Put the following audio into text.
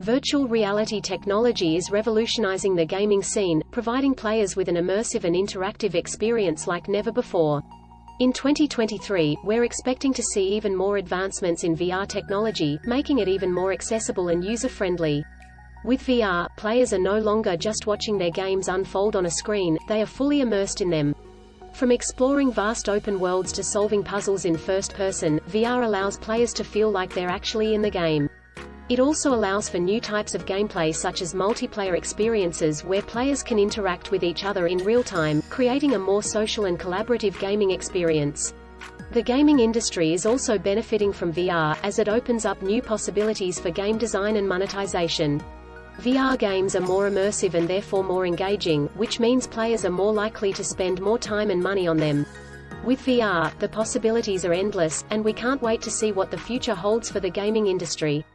Virtual reality technology is revolutionizing the gaming scene, providing players with an immersive and interactive experience like never before. In 2023, we're expecting to see even more advancements in VR technology, making it even more accessible and user-friendly. With VR, players are no longer just watching their games unfold on a screen, they are fully immersed in them. From exploring vast open worlds to solving puzzles in first person, VR allows players to feel like they're actually in the game. It also allows for new types of gameplay such as multiplayer experiences where players can interact with each other in real time, creating a more social and collaborative gaming experience. The gaming industry is also benefiting from VR, as it opens up new possibilities for game design and monetization. VR games are more immersive and therefore more engaging, which means players are more likely to spend more time and money on them. With VR, the possibilities are endless, and we can't wait to see what the future holds for the gaming industry.